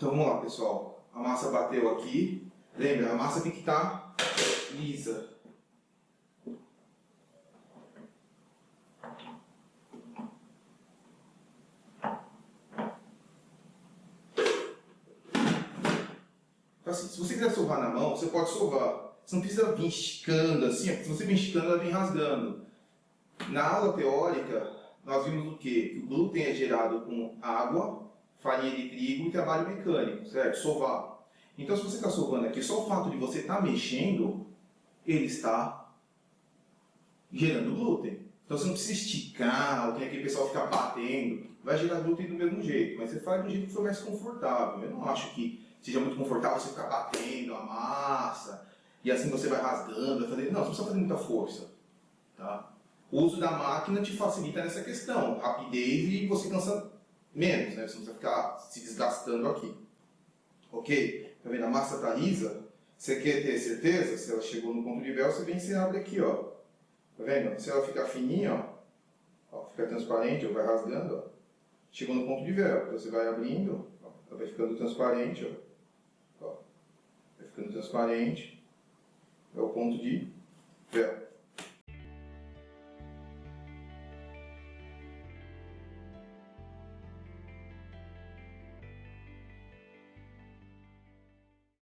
Então vamos lá, pessoal. A massa bateu aqui. Lembra, a massa tem que estar lisa. Assim, se você quiser sovar na mão, você pode sovar. Você não precisa vir esticando assim, porque se você vir esticando, ela vem rasgando. Na aula teórica, nós vimos o quê? Que o glúten é gerado com água, farinha de trigo e trabalho mecânico, certo? Sovar. Então, se você está sovando aqui, só o fato de você estar tá mexendo, ele está gerando glúten. Então, você não precisa esticar, ou tem aquele pessoal ficar batendo. Vai gerar glúten do mesmo jeito, mas você faz do jeito que for mais confortável. Eu não acho que seja muito confortável você ficar batendo a massa, e assim você vai rasgando, vai fazer... Não, você precisa fazer muita força. Tá? O uso da máquina te facilita nessa questão, rapidez e você cansa menos, né? Você não precisa ficar se desgastando aqui. Ok? Tá vendo? A massa está lisa. Você quer ter certeza? Se ela chegou no ponto de véu, você vem e você abre aqui, ó. Tá vendo? Se ela ficar fininha, ó, ó fica transparente, ou vai rasgando, ó. Chegou no ponto de véu. Então você vai abrindo, ó, ela vai ficando transparente, ó. ó. Vai ficando transparente. É o ponto de